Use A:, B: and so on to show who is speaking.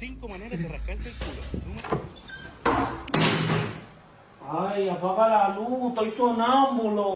A: cinco maneras de rascarse el culo. Número-
B: Ay, apaga la luz, estoy sonámbulo.